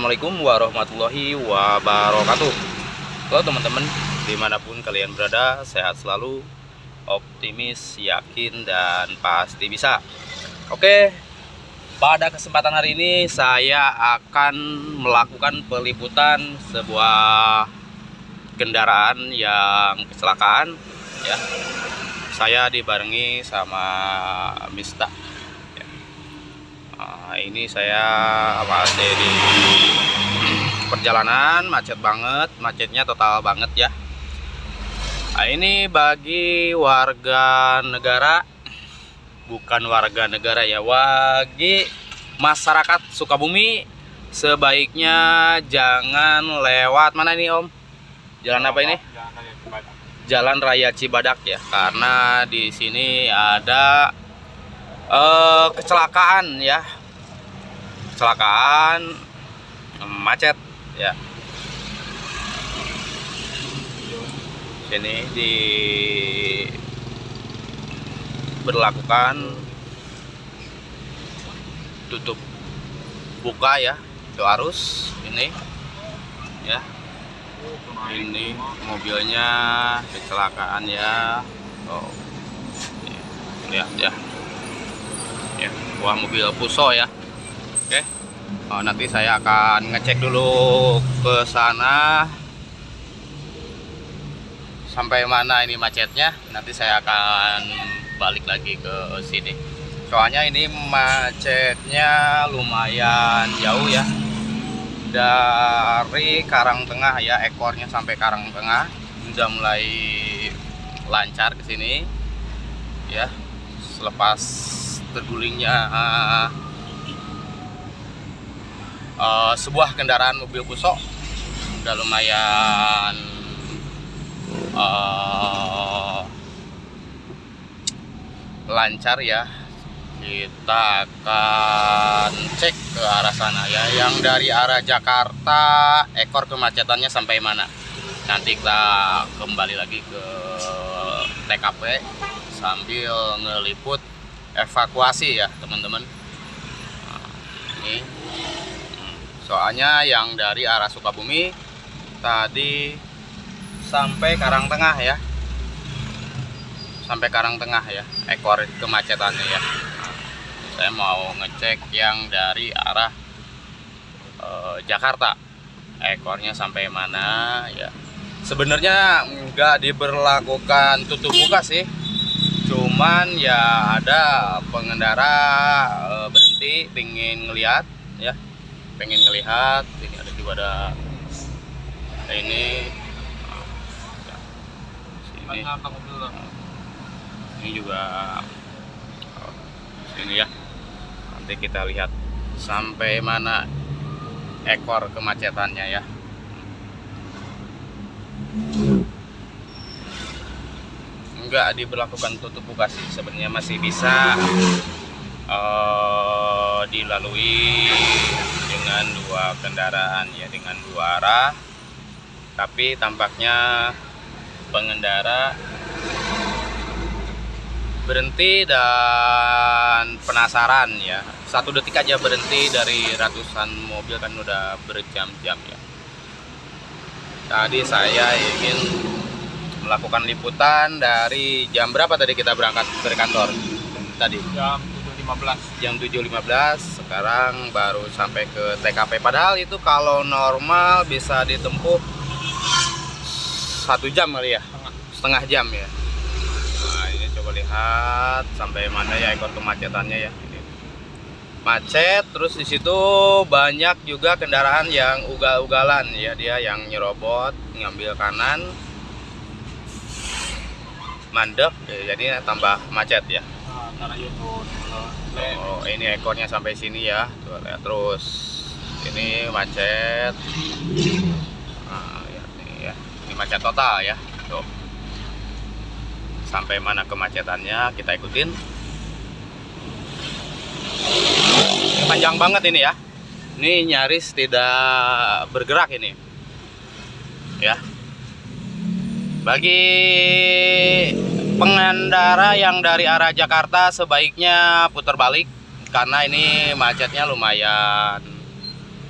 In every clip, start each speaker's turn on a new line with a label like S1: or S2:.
S1: Assalamualaikum warahmatullahi wabarakatuh. Halo teman-teman Di mana pun kalian berada Sehat selalu Optimis, yakin, dan pasti bisa. Oke Pada kesempatan hari ini Saya akan melakukan peliputan Sebuah Kendaraan yang kecelakaan ya. Saya dibarengi sama Mista Nah, ini saya masih di perjalanan macet banget, macetnya total banget ya. Nah, ini bagi warga negara bukan warga negara ya, bagi masyarakat Sukabumi sebaiknya jangan lewat mana nih Om? Jalan apa ini? Jalan Raya Cibadak ya, karena di sini ada uh, kecelakaan ya kecelakaan macet ya. Sini di berlakukan tutup buka ya itu arus ini ya. Ini mobilnya kecelakaan ya. Oh lihat ya ya. Buah mobil Puso ya oke. Oh, nanti saya akan ngecek dulu ke sana. Sampai mana ini macetnya? Nanti saya akan balik lagi ke sini. Soalnya ini macetnya lumayan jauh ya. Dari Karang Tengah ya ekornya sampai Karang Tengah. Udah mulai lancar ke sini. Ya selepas tergulingnya uh, uh, sebuah kendaraan mobil pusok udah lumayan uh, lancar ya. Kita akan cek ke arah sana ya. Yang dari arah Jakarta ekor kemacetannya sampai mana. Nanti kita kembali lagi ke TKP sambil ngeliput evakuasi ya teman-teman. Nah, ini soalnya yang dari arah Sukabumi tadi sampai Karang Tengah ya. Sampai Karang Tengah ya ekor kemacetannya ya. Saya mau ngecek yang dari arah e, Jakarta. Ekornya sampai mana ya. Sebenarnya nggak diberlakukan tutup buka sih. Cuman ya ada pengendara e, berhenti pengen ngelihat ya pengen ngelihat ini ada juga ada ini. Sini ini juga sini ya. Nanti kita lihat sampai mana ekor kemacetannya ya. Nggak diberlakukan tutup buka sih sebenarnya masih bisa uh, dilalui dengan dua kendaraan ya dengan dua arah. Tapi tampaknya pengendara berhenti dan penasaran ya. Satu detik aja berhenti dari ratusan mobil kan udah berjam-jam ya. Tadi saya ingin melakukan liputan dari jam berapa tadi kita berangkat dari kantor? Tadi.
S2: Jam 7.15
S1: jam 7.15 sekarang baru sampai ke TKP padahal itu kalau normal bisa ditempuh satu jam kali ya?
S2: Setengah,
S1: setengah jam ya? Nah ini coba lihat sampai mana ya ekor kemacetannya ya? Ini. Macet terus di situ banyak juga kendaraan yang ugal-ugalan. Ya dia yang nyerobot ngambil kanan mandek ya, jadi tambah macet ya?
S2: Nah,
S1: oh ini ekornya sampai sini ya. Tuh lihat terus. Ini macet. Nah, ya, ini ya. Ini macet total ya. Tuh. Sampai mana kemacetannya? Kita ikutin. Ini panjang banget ini ya. Ini nyaris tidak bergerak ini. Ya. Bagi pengendara yang dari arah Jakarta sebaiknya putar balik karena ini macetnya lumayan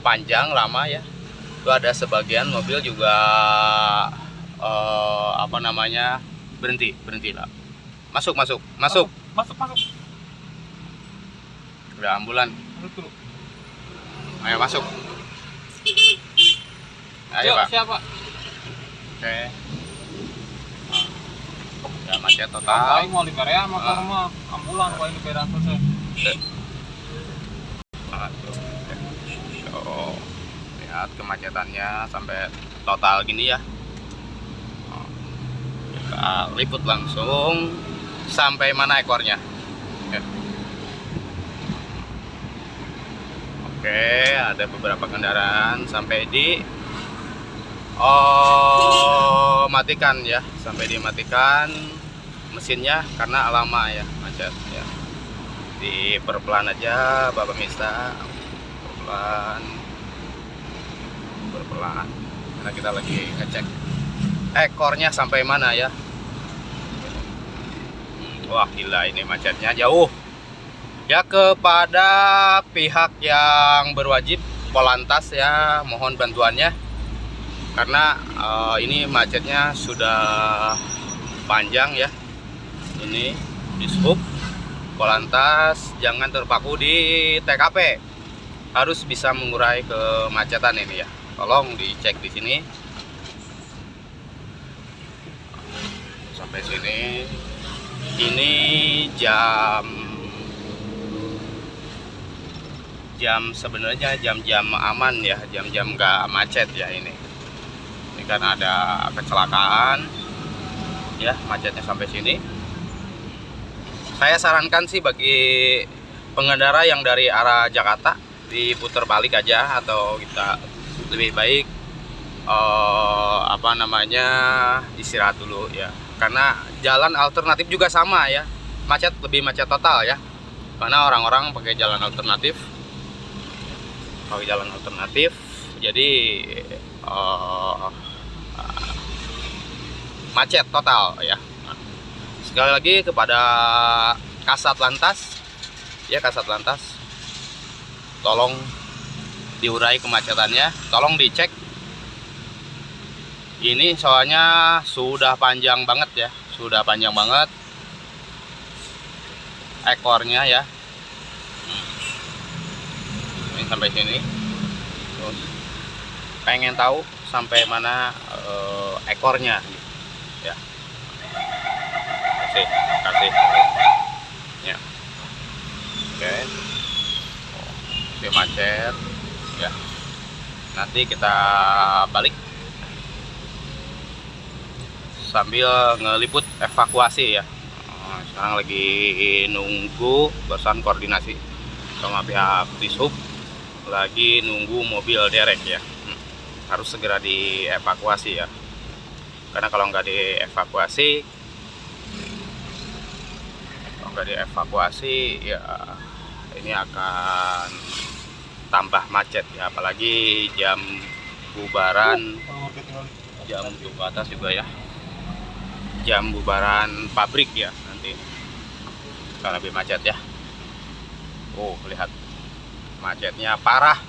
S1: panjang lama ya. Itu ada sebagian mobil juga eh, apa namanya berhenti berhenti lah masuk masuk masuk.
S2: Masuk, masuk.
S1: udah ambulan.
S2: Masuk dulu.
S1: ayo masuk. Ayo
S2: Yuk,
S1: pak.
S2: siapa?
S1: oke udah macet total
S2: mau di Korea motor
S1: Ah.
S2: mah ambulan kalau di Korea terus.
S1: Tuh, lihat kemacetannya sampai total gini ya. Oh, Kita liput langsung sampai mana ekornya. Oke. Oke, ada beberapa kendaraan sampai di oh matikan ya, sampai dimatikan mesinnya karena lama ya macet ya. Diperpelan aja Bapak Mista perpelan perpelan karena kita lagi ngecek ekornya sampai mana ya. Wah gila ini macetnya jauh. Ya kepada pihak yang berwajib Polantas ya mohon bantuannya. Karena eh, ini macetnya sudah panjang ya ini di sub Polantas jangan terpaku di TKP harus bisa mengurai kemacetan ini ya. Tolong dicek di sini. Sampai sini. Ini jam jam sebenarnya jam-jam aman ya. Jam-jam nggak macet ya ini. Ini kan ada kecelakaan. Ya macetnya sampai sini saya sarankan sih bagi pengendara yang dari arah Jakarta diputar balik aja atau kita lebih baik eh, apa namanya istirahat dulu ya. Karena jalan alternatif juga sama ya. Macet lebih macet total ya. Karena orang-orang pakai jalan alternatif. Pakai jalan alternatif jadi eh, macet total ya sekali lagi kepada Kasat Lantas ya Kasat Lantas tolong diurai kemacetannya. Tolong dicek. Ini soalnya sudah panjang banget ya. Sudah panjang banget. Ekornya ya. Ini sampai sini. Terus pengen tahu sampai mana eh, ekornya. ya kasih kasih. Ya. Oke. Oke macet ya. Nanti kita balik. Sambil ngeliput evakuasi ya. Nah, sekarang lagi nunggu barusan koordinasi sama pihak dishub. Lagi nunggu mobil derek ya. Hmm, harus segera dievakuasi ya. Karena kalau nggak dievakuasi kalau nggak dievakuasi ya ini akan tambah macet ya. Apalagi jam bubaran jam tujuh atas juga ya. Jam bubaran pabrik ya nanti. Akan lebih macet ya. Oh lihat. Macetnya parah.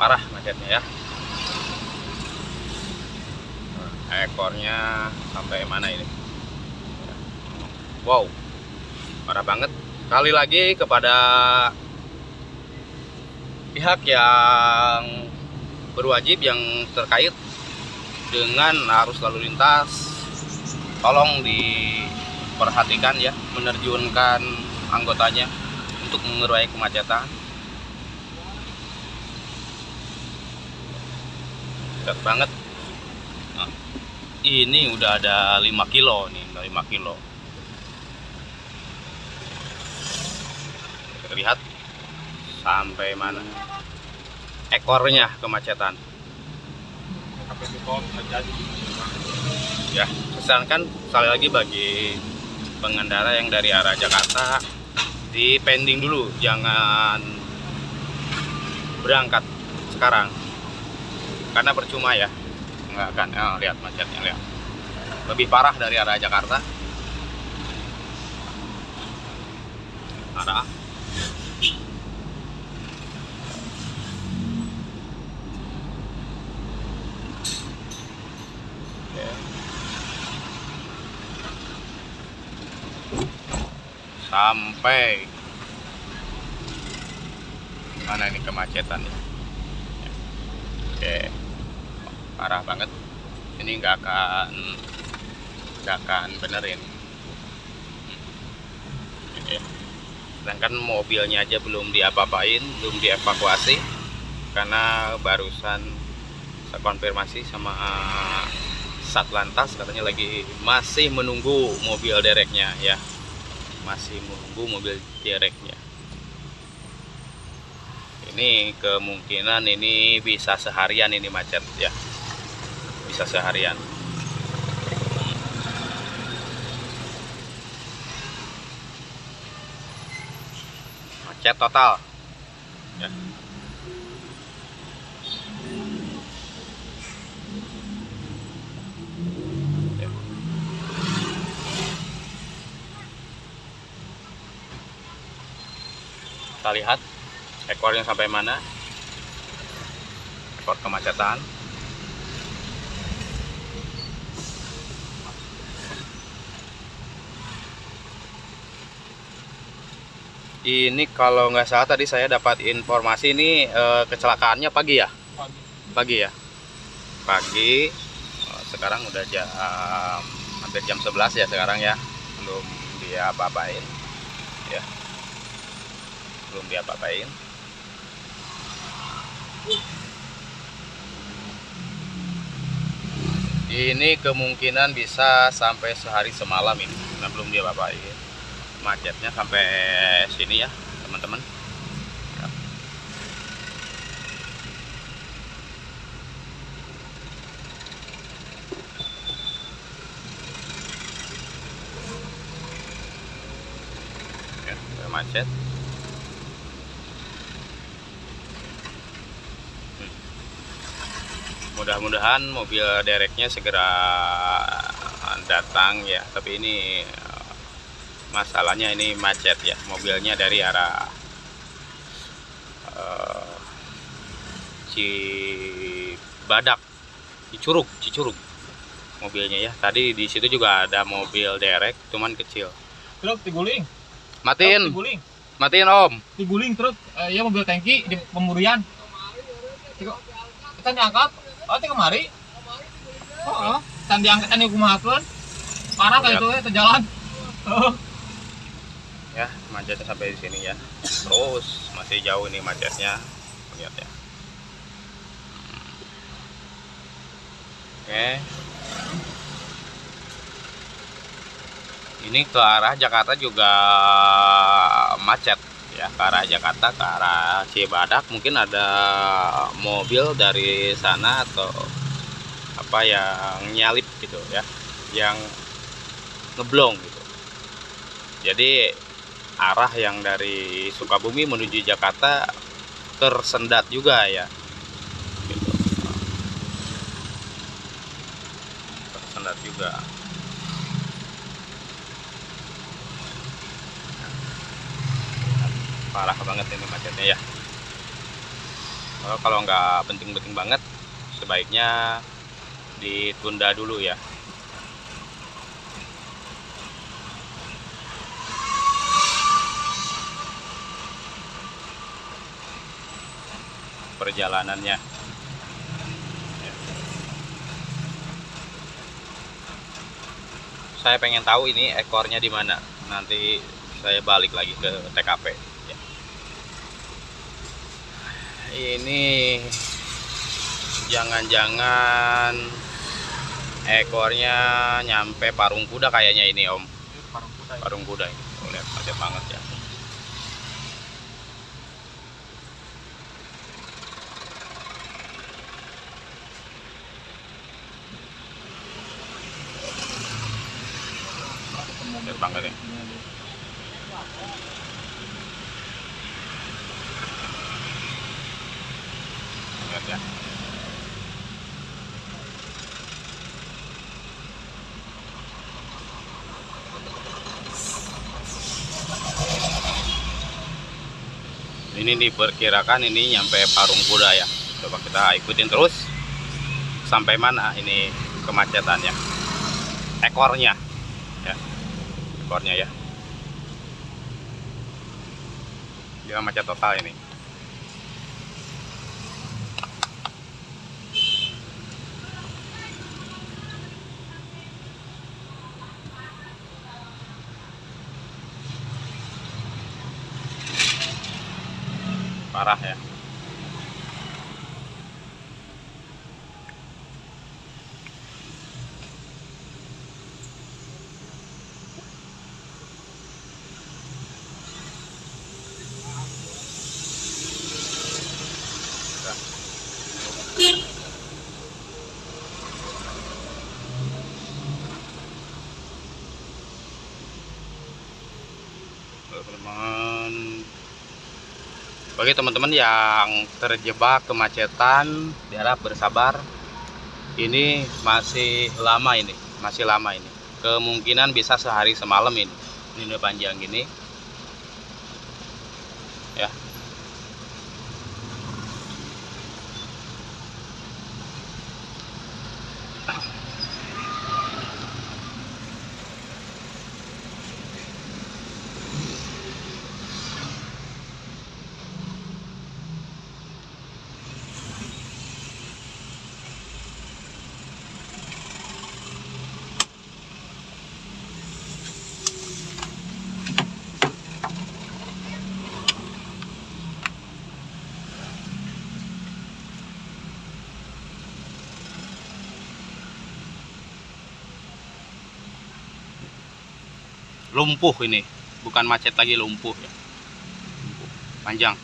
S1: Parah macetnya ya. Nah, ekornya sampai mana ini wow. Parah banget. Kali lagi kepada pihak yang berwajib yang terkait dengan arus lalu lintas. Tolong diperhatikan ya menerjunkan anggotanya untuk mengurai kemacetan. Dekat banget. Ini udah ada 5 kilo nih udah 5 kilo lihat sampai mana? Ekornya kemacetan. Ya pesankan sekali lagi bagi pengendara yang dari arah Jakarta di pending dulu jangan berangkat sekarang. Karena percuma ya. Nggak akan oh, lihat macetnya lihat. Lebih parah dari arah Jakarta. Parah sampai mana ini kemacetan ya. Oke, parah banget. Ini nggak akan nggak akan benerin. Oke. Sedangkan mobilnya aja belum diapa-apain, belum dievakuasi karena barusan saya konfirmasi sama Satlantas katanya lagi masih menunggu mobil dereknya ya masih menunggu mobil dereknya ini kemungkinan ini bisa seharian ini macet ya. Bisa seharian. Macet total. Ya. Kita lihat ekornya sampai mana. Ekor kemacetan. Ini kalau nggak salah tadi saya dapat informasi ini eh, kecelakaannya pagi ya?
S2: Pagi.
S1: pagi ya? Pagi. Eh, sekarang udah jam hampir jam 11 ya sekarang ya. Belum dia apa-apain belum dia apa-apain ini kemungkinan bisa sampai sehari semalam ini nah, belum dia apa-apain macetnya sampai sini ya teman-teman. Ya. ya, macet mudah-mudahan mobil dereknya segera datang ya tapi ini eh, masalahnya ini macet ya mobilnya dari arah eh, Cibadak Cicurug Cicurug mobilnya ya tadi di situ juga ada mobil derek cuman kecil
S2: Truk diguling.
S1: matiin
S2: Truk diguling.
S1: matiin om
S2: Diguling truk. Eh, iya mobil tangki di pemburian. Tiko, kita diangkat. Oh, teh kemari. Oh, kan diangkat kan kumahakeun. Parah kayak itu ya terjalan. Oh,
S1: ya macetnya sampai di sini ya. Terus masih jauh ini macetnya. Lihat ya. Oke. Ini ke arah Jakarta juga macet ya ke arah Jakarta ke arah Cibadak. Mungkin ada mobil dari sana atau apa yang nyalip gitu ya yang ngeblong gitu. Jadi arah yang dari Sukabumi menuju Jakarta tersendat juga ya. Tersendat juga parah banget ini macetnya ya Oh, kalau nggak penting-penting banget sebaiknya ditunda dulu ya perjalanannya. Ya. Saya pengen tahu ini ekornya di mana. Nanti saya balik lagi ke TKP. ya. Ini jangan-jangan ekornya nyampe parung kuda kayaknya ini Om.
S2: parung kuda. ya.
S1: Parung kuda ini. Tuh, lihat macet banget ya. Macet banget ya. ini diperkirakan ini nyampe Parung Kuda ya. Coba kita ikutin terus. Sampai mana ini kemacetannya? Ekornya. Ya. Ekornya ya. Dia macet total ini. Parah ya teman-teman teman-teman yang terjebak kemacetan diharap bersabar. Ini masih lama ini masih lama ini. Kemungkinan bisa sehari semalam ini ini udah panjang gini lumpuh ini. Bukan macet lagi lumpuh ya. Panjang.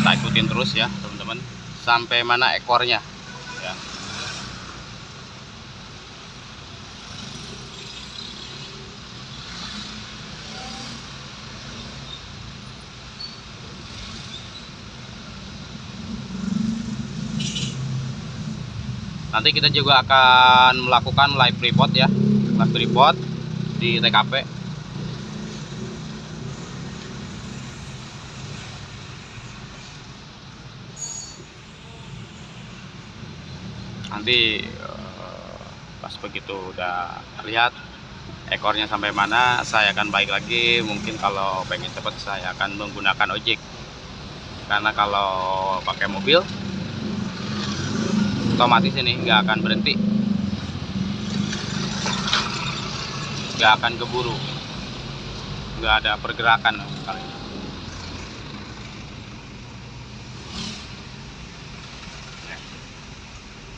S1: Kita ikutin terus ya teman-teman. Sampai mana ekornya? Ya. Nanti kita juga akan melakukan live report ya live report di TKP nanti eh, pas begitu udah lihat ekornya sampai mana saya akan baik lagi. Mungkin kalau pengen cepat saya akan menggunakan ojek. Karena kalau pakai mobil otomatis ini nggak akan berhenti nggak akan keburu. Nggak ada pergerakan kali ini.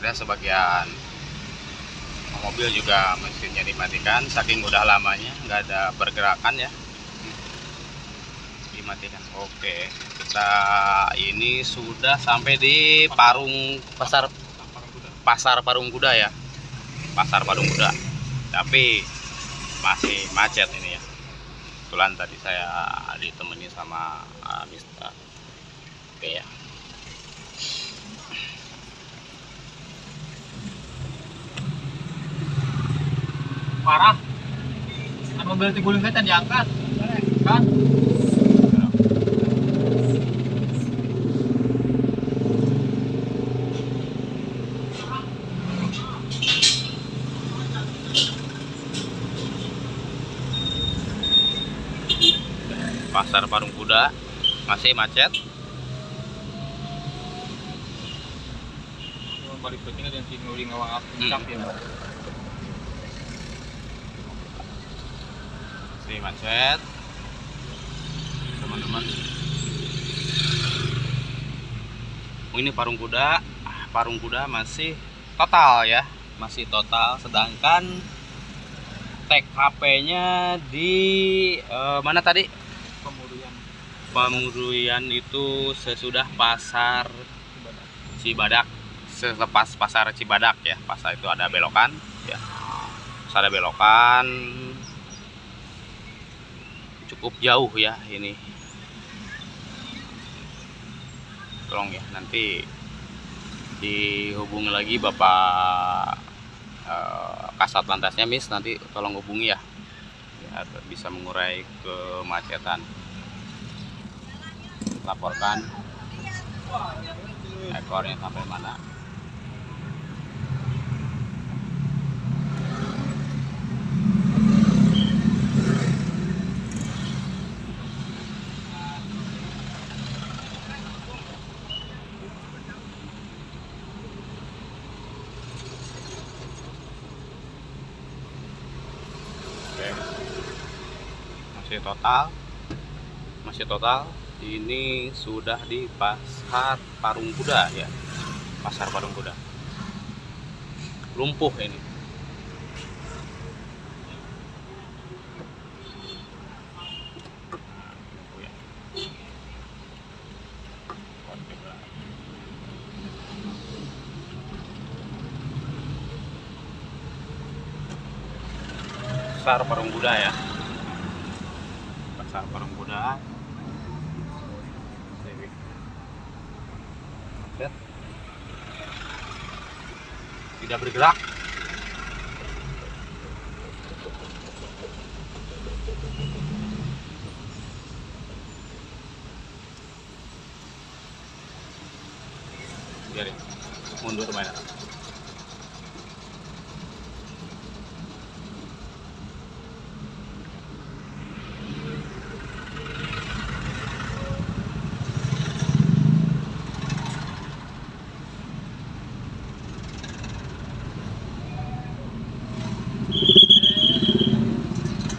S1: Dan sebagian. Mobil juga mesinnya dimatikan saking udah lamanya nggak ada pergerakan ya. Dimatikan. Oke kita ini sudah sampai di Parung Pasar Pasar Parung Kuda ya. Pasar Parung Kuda tapi masih macet ini ya. Kebetulan tadi saya ditemani sama uh, Mister oke ya
S2: parah mobil tiguling kan diangkat? Kan
S1: Pasar Kuda masih macet.
S2: Balik dan ngawang puncak ya
S1: masih macet. Teman-teman. Oh, ini Parung Kuda. Ah, Parung Kuda masih total ya. Masih total. Sedangkan TKP-nya di eh, mana tadi Pamuruyan itu sesudah pasar Cibadak. Selepas pasar Cibadak ya pasar itu ada belokan ya. Pas ada belokan cukup jauh ya ini. Tolong ya nanti dihubungi lagi bapak eh, kasat lantasnya miss. Nanti tolong hubungi ya biar bisa mengurai kemacetan laporkan. Ekornya sampai mana? Total? Masih total? Ini sudah di pasar Parung Kuda ya. Pasar Parung Kuda. Lumpuh ini. Pasar Parung Kuda ya. Pasar Parung Kuda Lihat. Tidak bergerak. Biarin. Mundur mana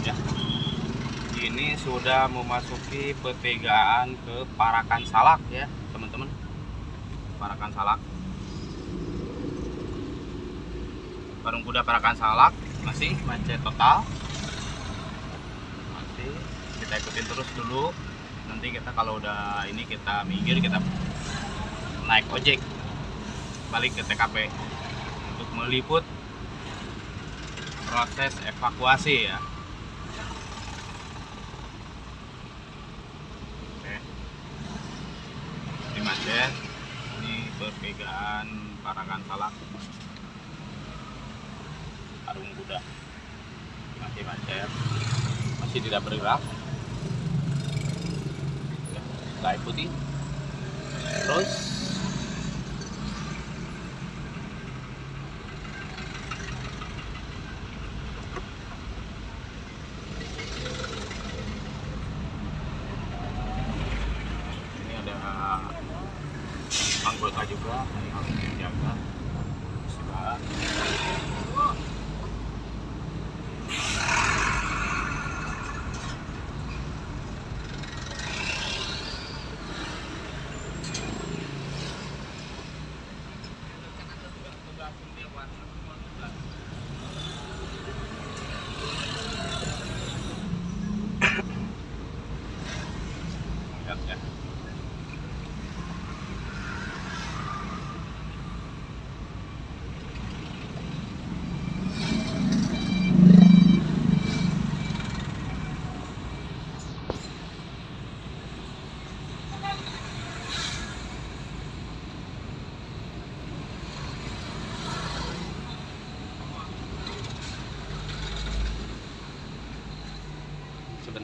S1: ya ini memasuki pertigaan ke Parakan Salak ya teman-teman. Parakan Salak. Parung Kuda Parakan Salak masih macet total. Masih kita ikutin terus dulu. Nanti kita kalau udah ini kita minggir kita naik ojek. Balik ke TKP untuk meliput proses evakuasi ya Macet. Ini pertigaan Parakan Salak. Arung Kuda. Masih macet. Masih tidak bergerak. Kita ikuti. Terus ini ada anggota juga yang harus dijaga Sudah. Lihat ya.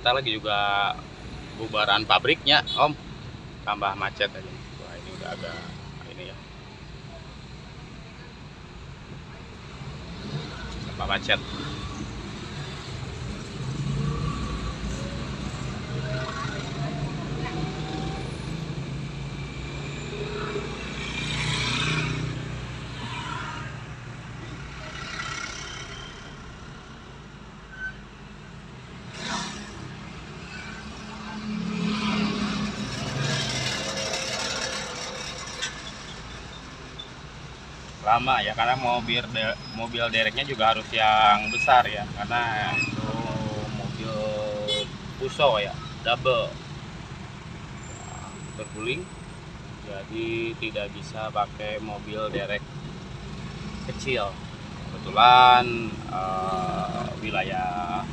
S1: Sebentar lagi juga bubaran pabriknya om. Tambah macet aja. Wah ini udah agak ini ya. Tambah macet lama ya karena mobil de- mobil dereknya juga harus yang besar ya karena itu mobil puso ya double. Nah, terguling jadi tidak bisa pakai mobil derek kecil. Kebetulan eh, wilayah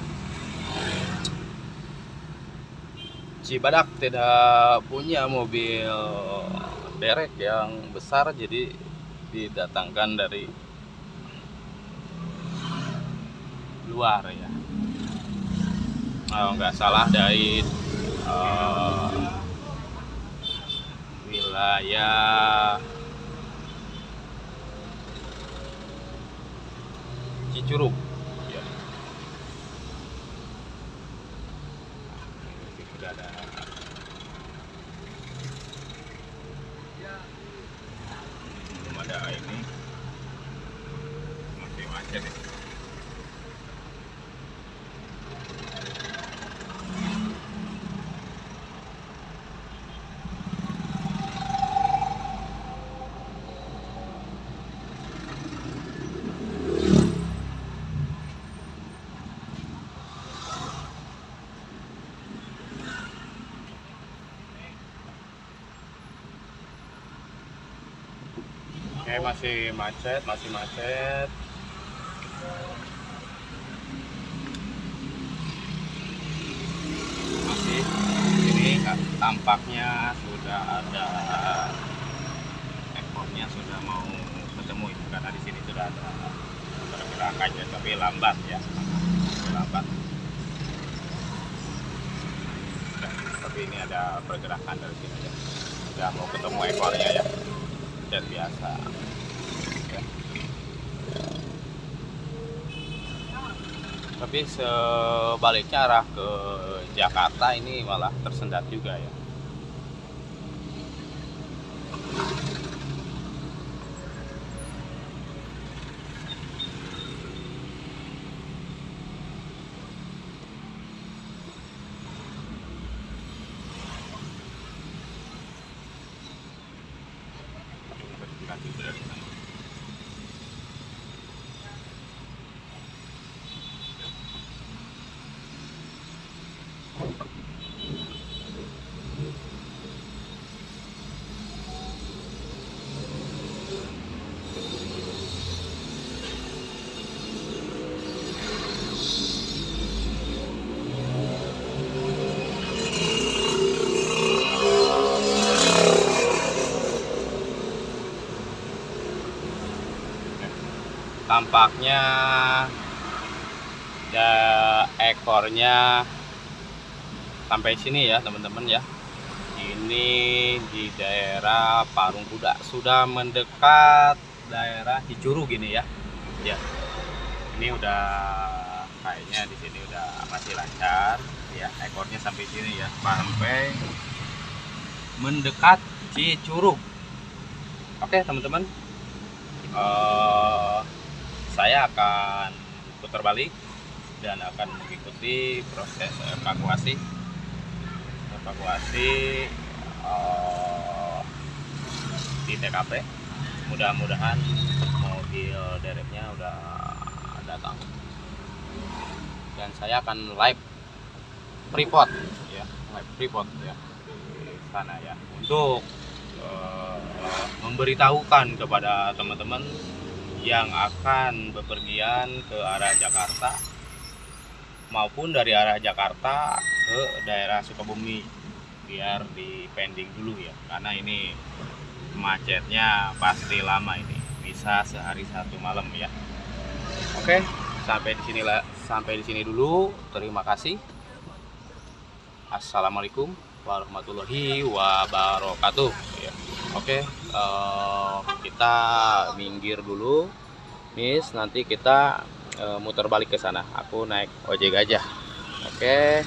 S1: Cibadak tidak punya mobil derek yang besar jadi didatangkan dari luar ya. Kalau nggak salah dari eh, wilayah Cicurug Oke, masih macet, masih macet. Tampaknya sudah ada ekornya sudah mau ketemu itu karena di sini sudah ada pergerakan ya, tapi lambat ya. Lambat. Tapi ini ada pergerakan dari sini ya. Sudah mau ketemu ekornya ya dan biasa tapi sebaliknya arah ke Jakarta ini malah tersendat juga ya tampaknya ya ekornya sampai sini ya teman-teman ya. Ini di daerah Parung Kuda sudah mendekat daerah Hicuru gini ya. Ya. Ini udah kayaknya di sini udah masih lancar ya ekornya sampai sini ya. Sampai mendekat Cicurug oke teman-teman. Eh saya akan putar balik dan akan mengikuti proses evakuasi. Evakuasi eh, di TKP mudah-mudahan mobil dereknya udah datang. Dan saya akan live report ya live report ya di sana ya. Untuk eh, memberitahukan kepada teman-teman yang akan bepergian ke arah Jakarta maupun dari arah Jakarta ke daerah Sukabumi. Biar di pending dulu ya karena ini macetnya pasti lama ini. Bisa sehari satu malam ya. Oke sampai di sini sampai di sini dulu. Terima kasih. Assalamualaikum warahmatullahi wabarakatuh ya Oke, eh, kita minggir dulu, Miss. Nanti kita eh, muter balik ke sana. Aku naik ojek aja. Oke.